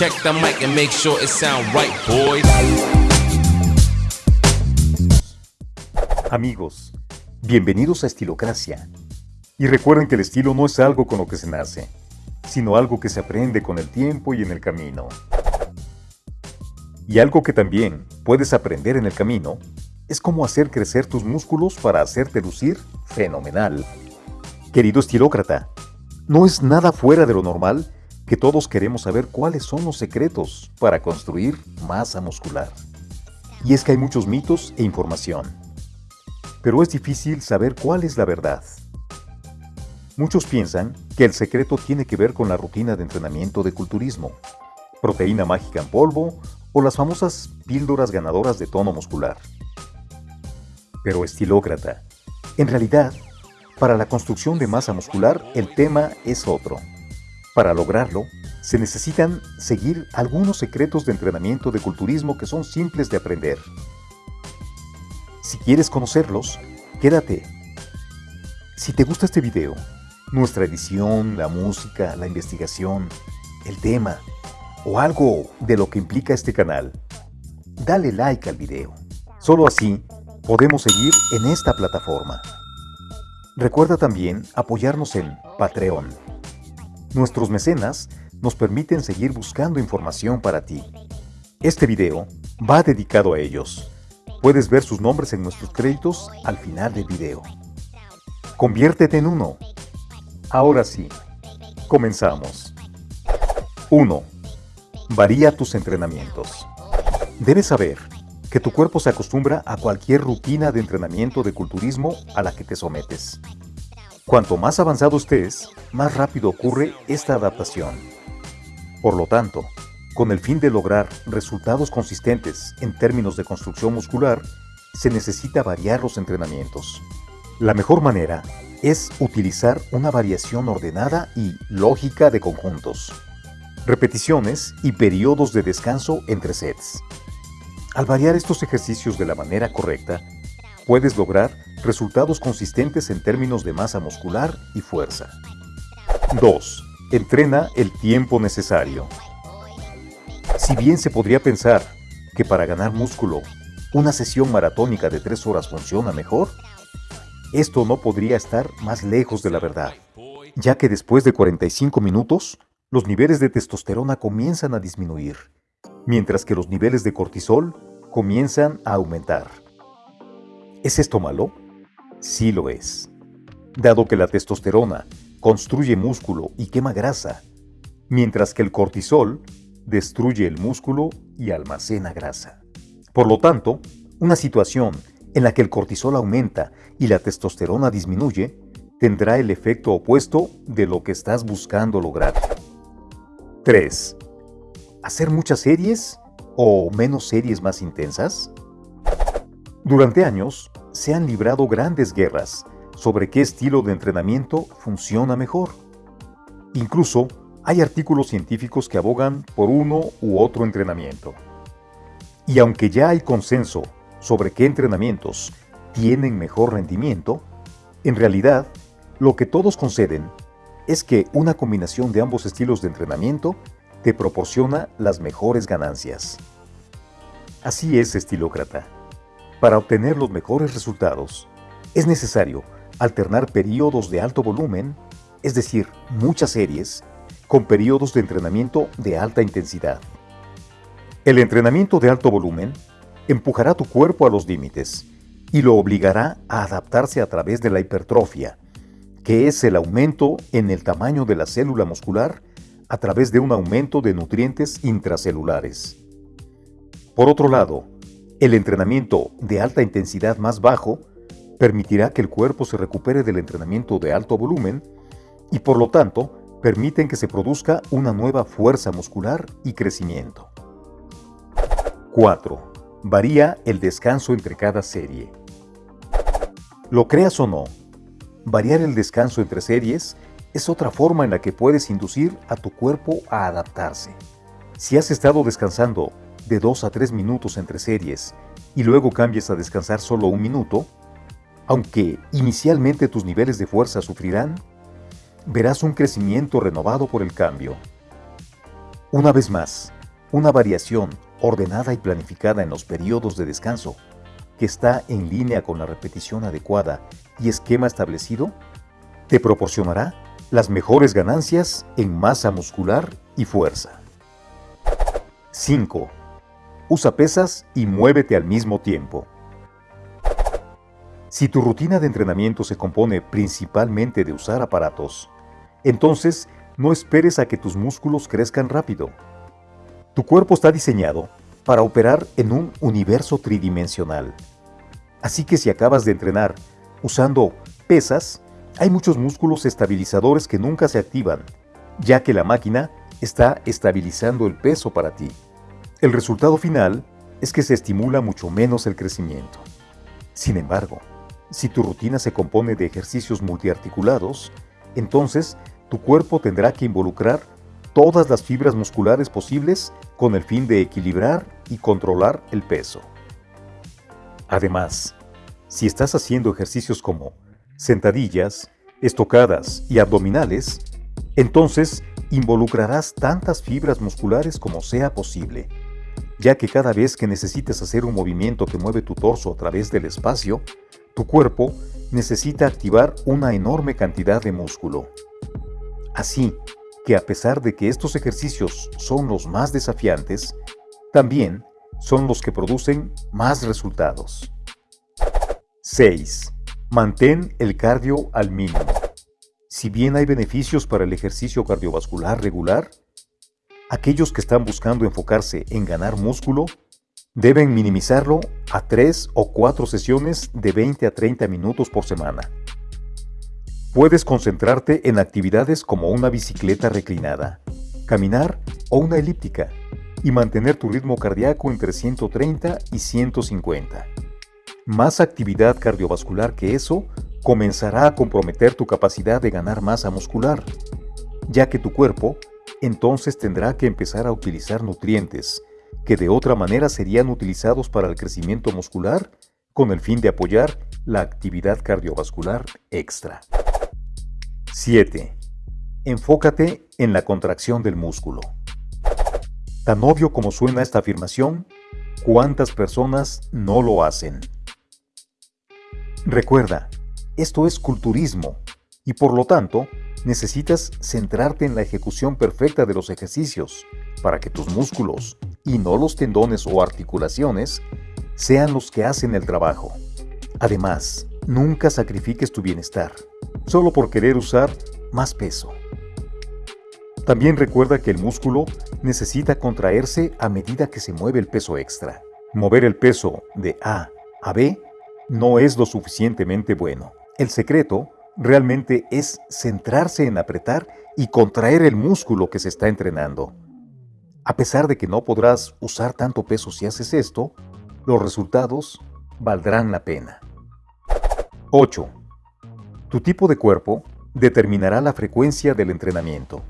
Check the mic and make sure it sound right, boys. Amigos, bienvenidos a Estilocracia. Y recuerden que el estilo no es algo con lo que se nace, sino algo que se aprende con el tiempo y en el camino. Y algo que también puedes aprender en el camino es cómo hacer crecer tus músculos para hacerte lucir fenomenal. Querido estilócrata, no es nada fuera de lo normal que todos queremos saber cuáles son los secretos para construir masa muscular. Y es que hay muchos mitos e información. Pero es difícil saber cuál es la verdad. Muchos piensan que el secreto tiene que ver con la rutina de entrenamiento de culturismo, proteína mágica en polvo o las famosas píldoras ganadoras de tono muscular. Pero estilócrata, en realidad, para la construcción de masa muscular el tema es otro. Para lograrlo, se necesitan seguir algunos secretos de entrenamiento de culturismo que son simples de aprender. Si quieres conocerlos, quédate. Si te gusta este video, nuestra edición, la música, la investigación, el tema o algo de lo que implica este canal, dale like al video. Solo así podemos seguir en esta plataforma. Recuerda también apoyarnos en Patreon. Nuestros mecenas nos permiten seguir buscando información para ti. Este video va dedicado a ellos. Puedes ver sus nombres en nuestros créditos al final del video. Conviértete en uno. Ahora sí, comenzamos. 1. Varía tus entrenamientos. Debes saber que tu cuerpo se acostumbra a cualquier rutina de entrenamiento de culturismo a la que te sometes. Cuanto más avanzado estés, más rápido ocurre esta adaptación. Por lo tanto, con el fin de lograr resultados consistentes en términos de construcción muscular, se necesita variar los entrenamientos. La mejor manera es utilizar una variación ordenada y lógica de conjuntos, repeticiones y periodos de descanso entre sets. Al variar estos ejercicios de la manera correcta, puedes lograr resultados consistentes en términos de masa muscular y fuerza. 2. Entrena el tiempo necesario. Si bien se podría pensar que para ganar músculo, una sesión maratónica de 3 horas funciona mejor, esto no podría estar más lejos de la verdad, ya que después de 45 minutos, los niveles de testosterona comienzan a disminuir, mientras que los niveles de cortisol comienzan a aumentar. ¿Es esto malo? Sí lo es. Dado que la testosterona construye músculo y quema grasa, mientras que el cortisol destruye el músculo y almacena grasa. Por lo tanto, una situación en la que el cortisol aumenta y la testosterona disminuye tendrá el efecto opuesto de lo que estás buscando lograr. 3. ¿Hacer muchas series o menos series más intensas? Durante años se han librado grandes guerras sobre qué estilo de entrenamiento funciona mejor. Incluso hay artículos científicos que abogan por uno u otro entrenamiento. Y aunque ya hay consenso sobre qué entrenamientos tienen mejor rendimiento, en realidad lo que todos conceden es que una combinación de ambos estilos de entrenamiento te proporciona las mejores ganancias. Así es, estilócrata. Para obtener los mejores resultados, es necesario alternar periodos de alto volumen, es decir, muchas series, con periodos de entrenamiento de alta intensidad. El entrenamiento de alto volumen empujará tu cuerpo a los límites y lo obligará a adaptarse a través de la hipertrofia, que es el aumento en el tamaño de la célula muscular a través de un aumento de nutrientes intracelulares. Por otro lado, el entrenamiento de alta intensidad más bajo permitirá que el cuerpo se recupere del entrenamiento de alto volumen y por lo tanto permiten que se produzca una nueva fuerza muscular y crecimiento. 4. Varía el descanso entre cada serie. Lo creas o no, variar el descanso entre series es otra forma en la que puedes inducir a tu cuerpo a adaptarse. Si has estado descansando de 2 a 3 minutos entre series y luego cambias a descansar solo un minuto, aunque inicialmente tus niveles de fuerza sufrirán, verás un crecimiento renovado por el cambio. Una vez más, una variación ordenada y planificada en los periodos de descanso, que está en línea con la repetición adecuada y esquema establecido, te proporcionará las mejores ganancias en masa muscular y fuerza. 5. Usa pesas y muévete al mismo tiempo. Si tu rutina de entrenamiento se compone principalmente de usar aparatos, entonces no esperes a que tus músculos crezcan rápido. Tu cuerpo está diseñado para operar en un universo tridimensional. Así que si acabas de entrenar usando pesas, hay muchos músculos estabilizadores que nunca se activan, ya que la máquina está estabilizando el peso para ti. El resultado final es que se estimula mucho menos el crecimiento. Sin embargo, si tu rutina se compone de ejercicios multiarticulados, entonces tu cuerpo tendrá que involucrar todas las fibras musculares posibles con el fin de equilibrar y controlar el peso. Además, si estás haciendo ejercicios como sentadillas, estocadas y abdominales, entonces involucrarás tantas fibras musculares como sea posible, ya que cada vez que necesites hacer un movimiento que mueve tu torso a través del espacio, tu cuerpo necesita activar una enorme cantidad de músculo. Así que a pesar de que estos ejercicios son los más desafiantes, también son los que producen más resultados. 6. Mantén el cardio al mínimo. Si bien hay beneficios para el ejercicio cardiovascular regular, aquellos que están buscando enfocarse en ganar músculo Deben minimizarlo a 3 o 4 sesiones de 20 a 30 minutos por semana. Puedes concentrarte en actividades como una bicicleta reclinada, caminar o una elíptica y mantener tu ritmo cardíaco entre 130 y 150. Más actividad cardiovascular que eso comenzará a comprometer tu capacidad de ganar masa muscular, ya que tu cuerpo entonces tendrá que empezar a utilizar nutrientes que de otra manera serían utilizados para el crecimiento muscular con el fin de apoyar la actividad cardiovascular extra. 7. Enfócate en la contracción del músculo. Tan obvio como suena esta afirmación, ¿cuántas personas no lo hacen? Recuerda, esto es culturismo y por lo tanto necesitas centrarte en la ejecución perfecta de los ejercicios para que tus músculos y no los tendones o articulaciones sean los que hacen el trabajo. Además, nunca sacrifiques tu bienestar, solo por querer usar más peso. También recuerda que el músculo necesita contraerse a medida que se mueve el peso extra. Mover el peso de A a B no es lo suficientemente bueno. El secreto realmente es centrarse en apretar y contraer el músculo que se está entrenando. A pesar de que no podrás usar tanto peso si haces esto, los resultados valdrán la pena. 8. Tu tipo de cuerpo determinará la frecuencia del entrenamiento.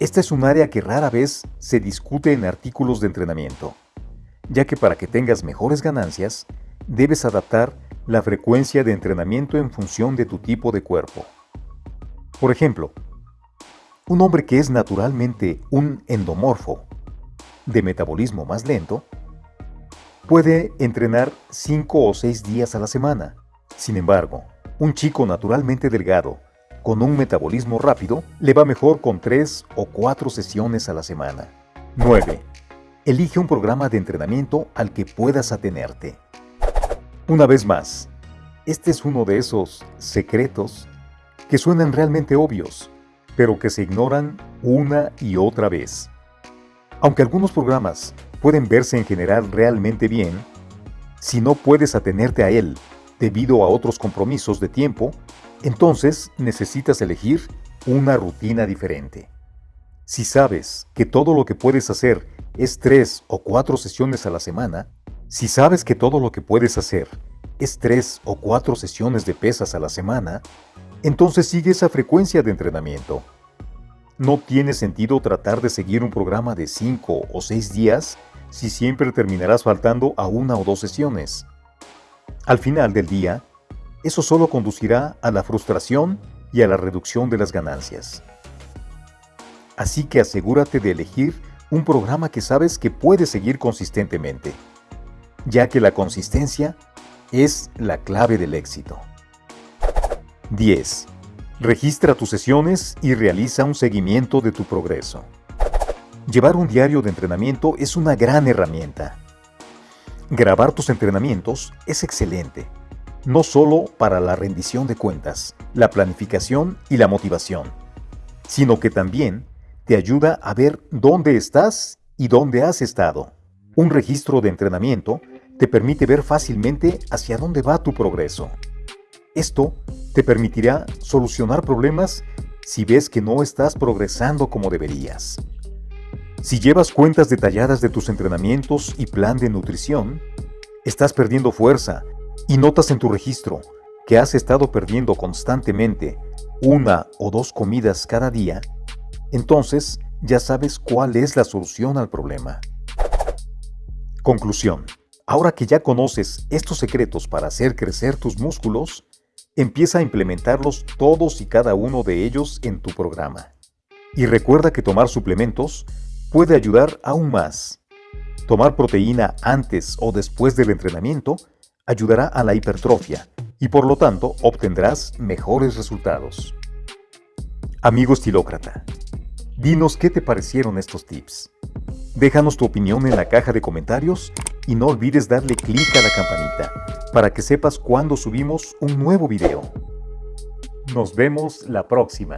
Esta es un área que rara vez se discute en artículos de entrenamiento, ya que para que tengas mejores ganancias, debes adaptar la frecuencia de entrenamiento en función de tu tipo de cuerpo. Por ejemplo, un hombre que es naturalmente un endomorfo, de metabolismo más lento, puede entrenar 5 o 6 días a la semana. Sin embargo, un chico naturalmente delgado, con un metabolismo rápido, le va mejor con 3 o 4 sesiones a la semana. 9. Elige un programa de entrenamiento al que puedas atenerte. Una vez más, este es uno de esos secretos que suenan realmente obvios, pero que se ignoran una y otra vez. Aunque algunos programas pueden verse en general realmente bien, si no puedes atenerte a él debido a otros compromisos de tiempo, entonces necesitas elegir una rutina diferente. Si sabes que todo lo que puedes hacer es tres o cuatro sesiones a la semana, si sabes que todo lo que puedes hacer es tres o cuatro sesiones de pesas a la semana, entonces sigue esa frecuencia de entrenamiento. No tiene sentido tratar de seguir un programa de 5 o 6 días si siempre terminarás faltando a una o dos sesiones. Al final del día, eso solo conducirá a la frustración y a la reducción de las ganancias. Así que asegúrate de elegir un programa que sabes que puedes seguir consistentemente, ya que la consistencia es la clave del éxito. 10. Registra tus sesiones y realiza un seguimiento de tu progreso. Llevar un diario de entrenamiento es una gran herramienta. Grabar tus entrenamientos es excelente, no solo para la rendición de cuentas, la planificación y la motivación, sino que también te ayuda a ver dónde estás y dónde has estado. Un registro de entrenamiento te permite ver fácilmente hacia dónde va tu progreso. Esto te permitirá solucionar problemas si ves que no estás progresando como deberías. Si llevas cuentas detalladas de tus entrenamientos y plan de nutrición, estás perdiendo fuerza y notas en tu registro que has estado perdiendo constantemente una o dos comidas cada día, entonces ya sabes cuál es la solución al problema. Conclusión. Ahora que ya conoces estos secretos para hacer crecer tus músculos, empieza a implementarlos todos y cada uno de ellos en tu programa. Y recuerda que tomar suplementos puede ayudar aún más. Tomar proteína antes o después del entrenamiento ayudará a la hipertrofia y por lo tanto obtendrás mejores resultados. Amigo estilócrata, dinos qué te parecieron estos tips. Déjanos tu opinión en la caja de comentarios y no olvides darle clic a la campanita para que sepas cuando subimos un nuevo video. Nos vemos la próxima.